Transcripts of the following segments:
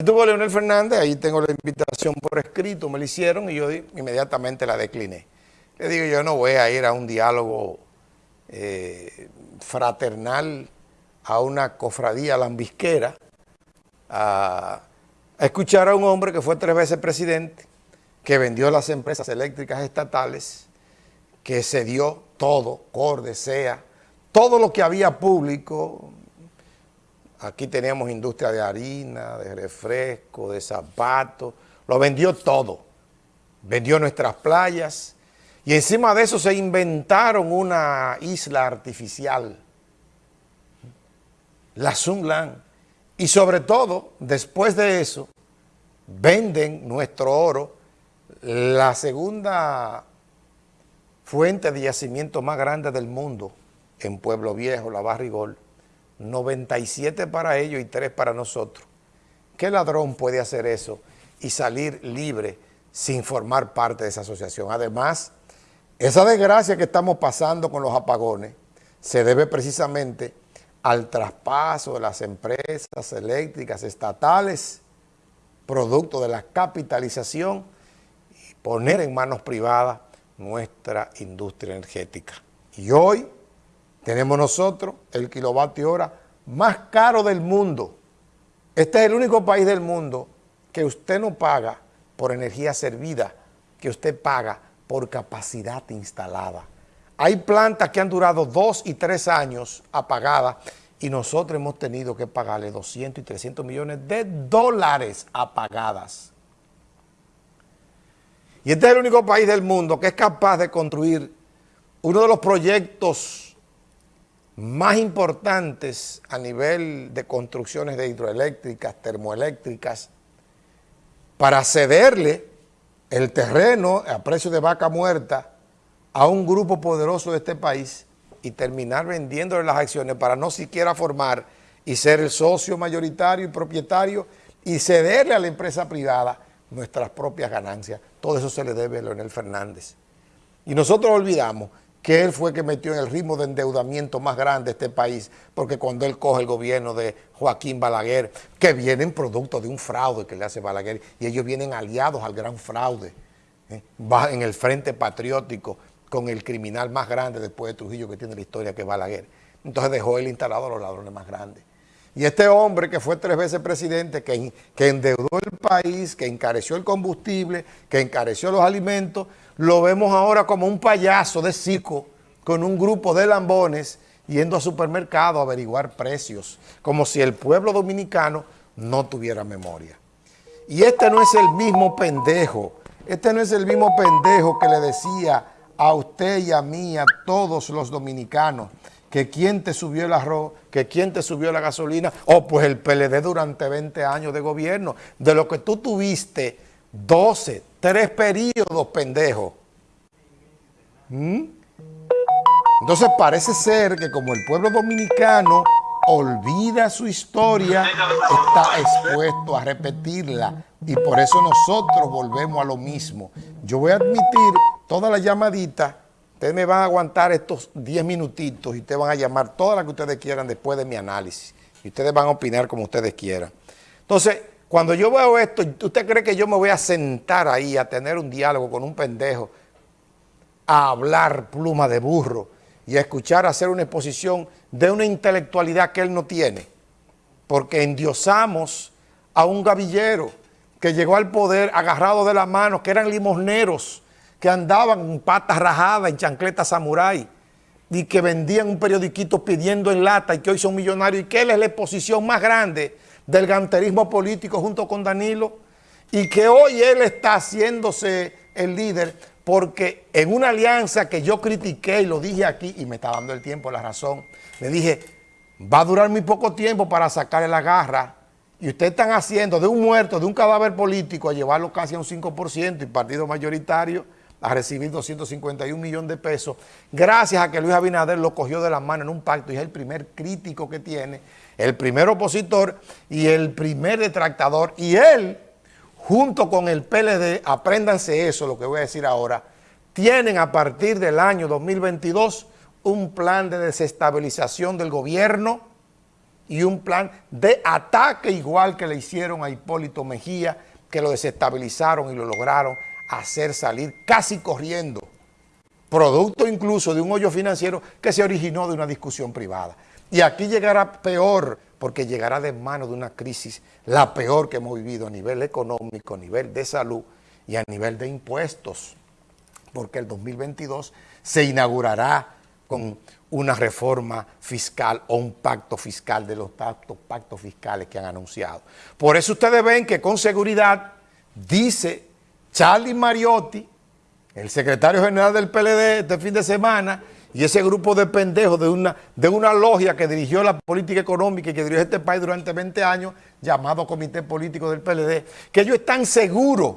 Estuvo Leonel Fernández, ahí tengo la invitación por escrito, me la hicieron y yo inmediatamente la decliné. Le digo, yo no voy a ir a un diálogo eh, fraternal, a una cofradía lambisquera, a, a escuchar a un hombre que fue tres veces presidente, que vendió las empresas eléctricas estatales, que se dio todo, Corde, SEA, todo lo que había público, Aquí teníamos industria de harina, de refresco, de zapatos, lo vendió todo. Vendió nuestras playas y encima de eso se inventaron una isla artificial, la Sunland. Y sobre todo, después de eso, venden nuestro oro, la segunda fuente de yacimiento más grande del mundo en Pueblo Viejo, la Barrigol, 97 para ellos y 3 para nosotros. ¿Qué ladrón puede hacer eso y salir libre sin formar parte de esa asociación? Además, esa desgracia que estamos pasando con los apagones se debe precisamente al traspaso de las empresas eléctricas estatales, producto de la capitalización y poner en manos privadas nuestra industria energética. Y hoy tenemos nosotros el kilovatio hora más caro del mundo. Este es el único país del mundo que usted no paga por energía servida, que usted paga por capacidad instalada. Hay plantas que han durado dos y tres años apagadas y nosotros hemos tenido que pagarle 200 y 300 millones de dólares apagadas. Y este es el único país del mundo que es capaz de construir uno de los proyectos más importantes a nivel de construcciones de hidroeléctricas, termoeléctricas, para cederle el terreno a precio de vaca muerta a un grupo poderoso de este país y terminar vendiéndole las acciones para no siquiera formar y ser el socio mayoritario y propietario y cederle a la empresa privada nuestras propias ganancias. Todo eso se le debe a Leonel Fernández. Y nosotros olvidamos que él fue que metió en el ritmo de endeudamiento más grande de este país, porque cuando él coge el gobierno de Joaquín Balaguer, que vienen producto de un fraude que le hace Balaguer, y ellos vienen aliados al gran fraude, ¿eh? va en el frente patriótico con el criminal más grande después de Trujillo que tiene la historia que es Balaguer. Entonces dejó él instalado a los ladrones más grandes. Y este hombre que fue tres veces presidente, que, endeudó el país, que encareció el combustible, que encareció los alimentos, lo vemos ahora como un payaso de circo con un grupo de lambones yendo a supermercado a averiguar precios, como si el pueblo dominicano no tuviera memoria. Y este no es el mismo pendejo, este no es el mismo pendejo que le decía a usted y a mí, a todos los dominicanos, que quién te subió el arroz, que quién te subió la gasolina, o pues el PLD durante 20 años de gobierno, de lo que tú tuviste 12, tres periodos, pendejo. ¿Mm? Entonces parece ser que como el pueblo dominicano olvida su historia, está expuesto a repetirla y por eso nosotros volvemos a lo mismo. Yo voy a admitir toda la llamadita Ustedes me van a aguantar estos 10 minutitos y ustedes van a llamar todas las que ustedes quieran después de mi análisis. Y ustedes van a opinar como ustedes quieran. Entonces, cuando yo veo esto, ¿usted cree que yo me voy a sentar ahí a tener un diálogo con un pendejo, a hablar pluma de burro y a escuchar hacer una exposición de una intelectualidad que él no tiene? Porque endiosamos a un gavillero que llegó al poder agarrado de las manos, que eran limosneros, que andaban en patas rajadas, en chancletas samurái, y que vendían un periodiquito pidiendo en lata y que hoy son millonarios, y que él es la exposición más grande del ganterismo político junto con Danilo, y que hoy él está haciéndose el líder porque en una alianza que yo critiqué y lo dije aquí, y me está dando el tiempo, la razón, le dije, va a durar muy poco tiempo para sacarle la garra y ustedes están haciendo de un muerto, de un cadáver político, a llevarlo casi a un 5% y partido mayoritario, a recibir 251 millones de pesos, gracias a que Luis Abinader lo cogió de la mano en un pacto y es el primer crítico que tiene, el primer opositor y el primer detractador. Y él, junto con el PLD, apréndanse eso, lo que voy a decir ahora, tienen a partir del año 2022 un plan de desestabilización del gobierno y un plan de ataque igual que le hicieron a Hipólito Mejía, que lo desestabilizaron y lo lograron hacer salir casi corriendo, producto incluso de un hoyo financiero que se originó de una discusión privada. Y aquí llegará peor, porque llegará de mano de una crisis, la peor que hemos vivido a nivel económico, a nivel de salud y a nivel de impuestos, porque el 2022 se inaugurará con una reforma fiscal o un pacto fiscal de los pactos, pactos fiscales que han anunciado. Por eso ustedes ven que con seguridad dice Charlie Mariotti, el secretario general del PLD este fin de semana, y ese grupo de pendejos de una, de una logia que dirigió la política económica y que dirigió este país durante 20 años, llamado Comité Político del PLD, que ellos están seguros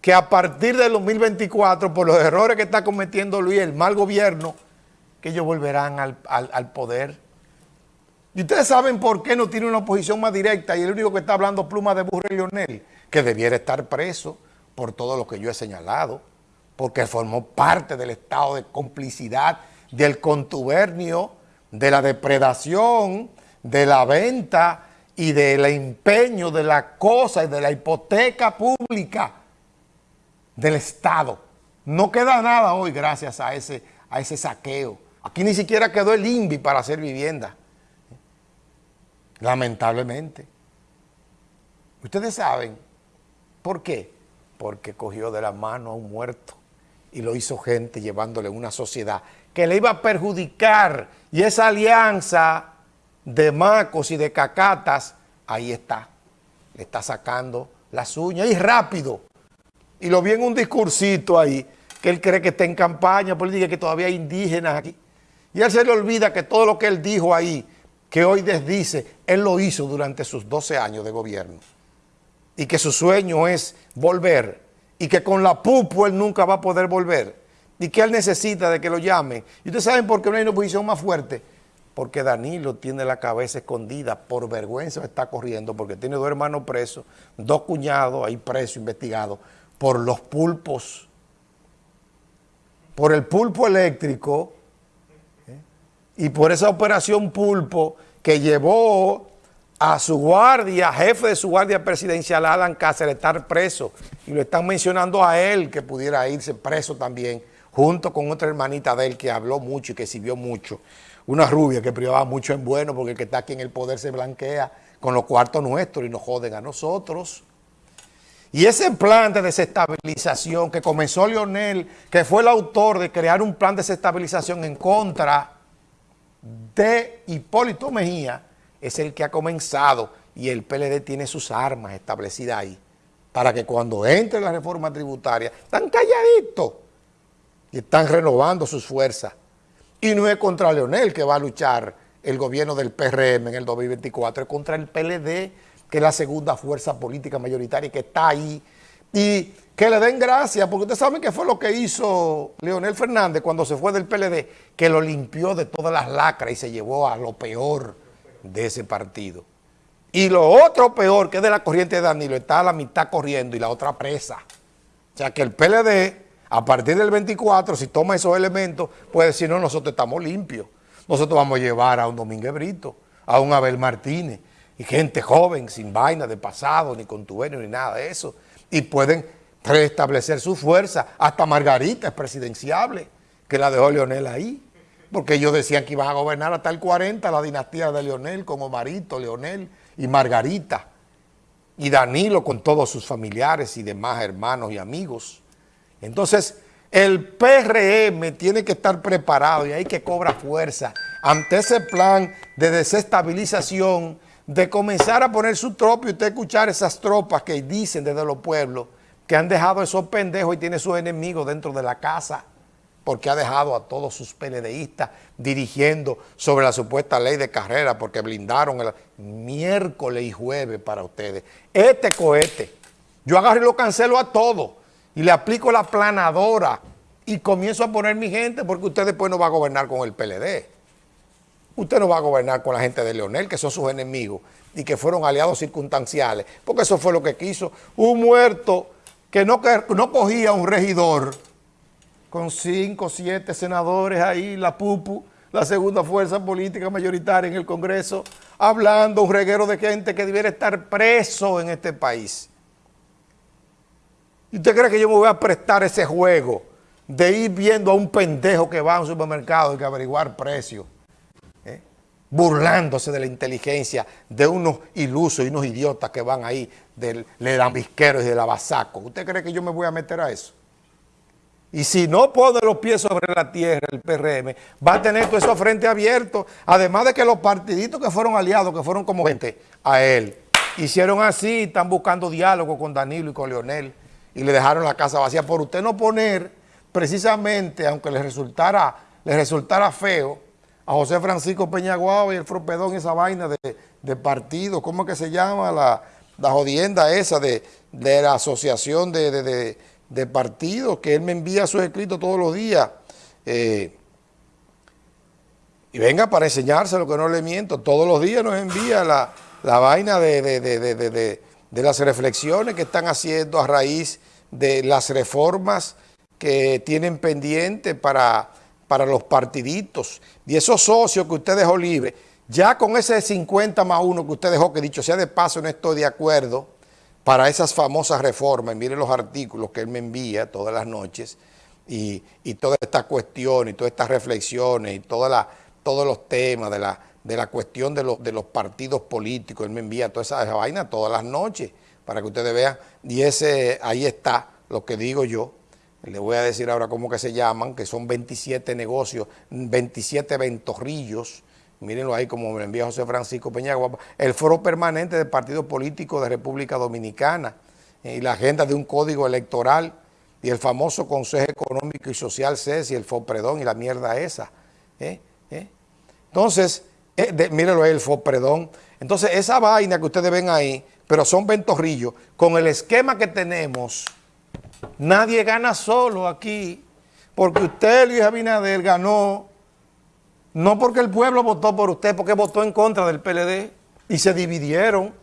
que a partir del 2024, por los errores que está cometiendo Luis, el mal gobierno, que ellos volverán al, poder. Y ustedes saben por qué no tiene una oposición más directa y el único que está hablando pluma de burro es Leonel, que debiera estar preso por todo lo que yo he señalado, porque formó parte del estado de complicidad, del contubernio, de la depredación, de la venta y del empeño de la cosa y de la hipoteca pública del Estado. No queda nada hoy gracias a ese, a ese saqueo. Aquí ni siquiera quedó el INVI para hacer vivienda. Lamentablemente. Ustedes saben por qué. Porque cogió de la mano a un muerto y lo hizo gente llevándole una sociedad que le iba a perjudicar. Y esa alianza de macos y de cacatas, ahí está. Le está sacando las uñas y rápido. Y lo vi en un discursito ahí, que él cree que está en campaña política, que todavía hay indígenas aquí. Y él se le olvida que todo lo que él dijo ahí, que hoy desdice, él lo hizo durante sus 12 años de gobierno. Y que su sueño es volver. Y que con la pupo él nunca va a poder volver. Y que él necesita de que lo llamen. ¿Y ustedes saben por qué no hay una oposición más fuerte? Porque Danilo tiene la cabeza escondida, por vergüenza está corriendo, porque tiene dos hermanos presos, dos cuñados ahí presos, investigados, por los pulpos, por el pulpo eléctrico, y por esa operación Pulpo que llevó a su guardia, jefe de su guardia presidencial, Alan Cáceres, estar preso. Y lo están mencionando a él, que pudiera irse preso también, junto con otra hermanita de él que habló mucho y que sirvió mucho. Una rubia que privaba mucho en bueno porque el que está aquí en el poder se blanquea con los cuartos nuestros y nos joden a nosotros. Y ese plan de desestabilización que comenzó Lionel, que fue el autor de crear un plan de desestabilización en contra de Hipólito Mejía es el que ha comenzado y el PLD tiene sus armas establecidas ahí para que cuando entre la reforma tributaria están calladitos y están renovando sus fuerzas. Y no es contra Leonel que va a luchar el gobierno del PRM en el 2024, es contra el PLD, que es la segunda fuerza política mayoritaria que está ahí y que le den gracias, porque ustedes saben que fue lo que hizo Leonel Fernández cuando se fue del PLD, que lo limpió de todas las lacras y se llevó a lo peor de ese partido. Y lo otro peor, que es de la corriente de Danilo, está a la mitad corriendo y la otra presa. O sea que el PLD, a partir del 24, si toma esos elementos, puede decir, no, nosotros estamos limpios. Nosotros vamos a llevar a un Domínguez Brito, a un Abel Martínez, y gente joven, sin vaina de pasado, ni contubernio, ni nada de eso y pueden restablecer su fuerza. Hasta Margarita es presidenciable, que la dejó Leonel ahí. Porque ellos decían que iban a gobernar hasta el 40 la dinastía de Leonel con Omarito, Leonel y Margarita. Y Danilo con todos sus familiares y demás hermanos y amigos. Entonces, el PRM tiene que estar preparado y hay que cobrar fuerza ante ese plan de desestabilización de comenzar a poner su tropa y usted escuchar esas tropas que dicen desde los pueblos que han dejado esos pendejos y tiene sus enemigos dentro de la casa porque ha dejado a todos sus PLDistas dirigiendo sobre la supuesta ley de carrera porque blindaron el miércoles y jueves para ustedes. Este cohete, yo agarro y lo cancelo a todo y le aplico la planadora y comienzo a poner mi gente porque usted después no va a gobernar con el PLD. Usted no va a gobernar con la gente de Leonel, que son sus enemigos y que fueron aliados circunstanciales, porque eso fue lo que quiso. Un muerto que no, no cogía un regidor con cinco, siete senadores ahí, la PUPU, la segunda fuerza política mayoritaria en el Congreso, hablando un reguero de gente que debiera estar preso en este país. ¿Y usted cree que yo me voy a prestar ese juego de ir viendo a un pendejo que va a un supermercado y que averiguar precios? ¿eh? Burlándose de la inteligencia de unos ilusos y unos idiotas que van ahí del lambisquero y del abasaco. ¿Usted cree que yo me voy a meter a eso? Y si no pone los pies sobre la tierra el PRM, va a tener todo eso frente abierto. Además de que los partiditos que fueron aliados, que fueron como gente a él, hicieron así, están buscando diálogo con Danilo y con Leonel y le dejaron la casa vacía. Por usted no poner precisamente, aunque le resultara, le resultara feo, a José Francisco Peñaguaba y el Fropedón, esa vaina de, partido, ¿cómo es que se llama? La, la jodienda esa de, la asociación de de partidos, que él me envía sus escritos todos los días. Eh, y venga para enseñárselo, que no le miento. Todos los días nos envía la, vaina de, de, las reflexiones que están haciendo a raíz de las reformas que tienen pendiente para, para los partiditos. Y esos socios que usted dejó libre, ya con ese 50 más 1 que usted dejó, que dicho sea de paso no estoy de acuerdo, para esas famosas reformas, miren los artículos que él me envía todas las noches y, y toda esta cuestión y todas estas reflexiones y todos los temas de la, de la cuestión de, los, de los partidos políticos, él me envía toda esa, vaina todas las noches para que ustedes vean. Y ese ahí está lo que digo yo, le voy a decir ahora cómo que se llaman, que son 27 negocios, 27 ventorrillos, mírenlo ahí como me envía José Francisco Peñagua, el foro permanente del Partido Político de República Dominicana y la agenda de un código electoral y el famoso Consejo Económico y Social CES y el FOPREDON y la mierda esa. ¿eh? ¿Eh? Entonces, eh, mírenlo ahí, el FOPREDON. Entonces, esa vaina que ustedes ven ahí, pero son ventorrillos, con el esquema que tenemos, nadie gana solo aquí, porque usted, Luis Abinader, ganó no porque el pueblo votó por usted, porque votó en contra del PLD y se dividieron.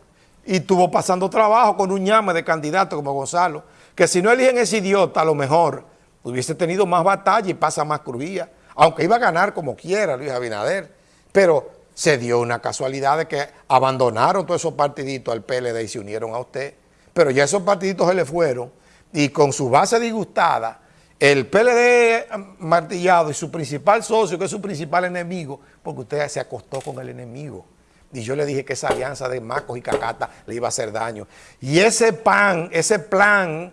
Y estuvo pasando trabajo con un llame de candidato como Gonzalo, que si no eligen ese idiota, a lo mejor hubiese tenido más batalla y pasa más crujía, aunque iba a ganar como quiera Luis Abinader, pero se dio una casualidad de que abandonaron todos esos partiditos al PLD y se unieron a usted, pero ya esos partiditos se le fueron y con su base disgustada, el PLD martillado y su principal socio, que es su principal enemigo, porque usted se acostó con el enemigo. Y yo le dije que esa alianza de Macos y Cacata le iba a hacer daño. Y ese pan, ese plan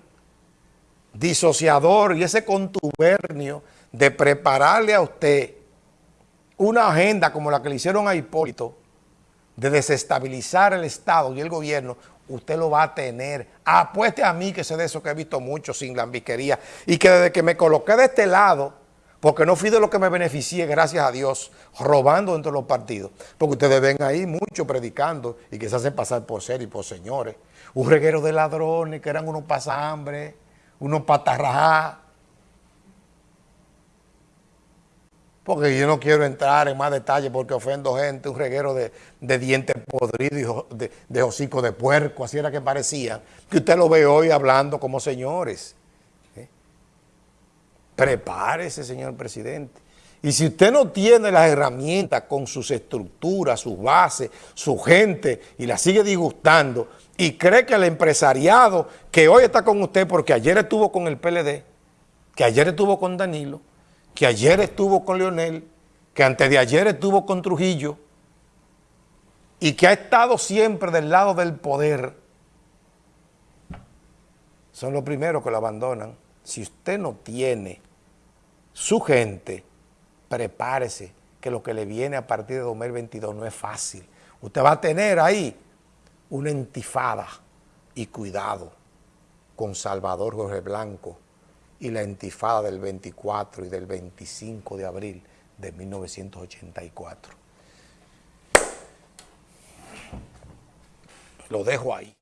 disociador y ese contubernio de prepararle a usted una agenda como la que le hicieron a Hipólito, de desestabilizar el Estado y el gobierno, usted lo va a tener. Apueste a mí que sé de eso que he visto mucho sin lambiquería y que desde que me coloqué de este lado, porque no fui de lo que me beneficié, gracias a Dios, robando entre los partidos. Porque ustedes ven ahí mucho predicando y que se hacen pasar por ser y por señores. Un reguero de ladrones que eran unos pasambres, unos patarrajá, porque yo no quiero entrar en más detalle porque ofendo gente, un reguero de, dientes podridos de, de hocico de puerco, así era que parecía, que usted lo ve hoy hablando como señores. ¿eh? Prepárese, señor presidente. Y si usted no tiene las herramientas con sus estructuras, sus bases, su gente, y la sigue disgustando, y cree que el empresariado que hoy está con usted, porque ayer estuvo con el PLD, que ayer estuvo con Danilo, que ayer estuvo con Leonel, que antes de ayer estuvo con Trujillo y que ha estado siempre del lado del poder, son los primeros que lo abandonan. Si usted no tiene su gente, prepárese que lo que le viene a partir de 2022 no es fácil. Usted va a tener ahí una entifada y cuidado con Salvador Jorge Blanco, y la intifada del 24 y del 25 de abril de 1984. Lo dejo ahí.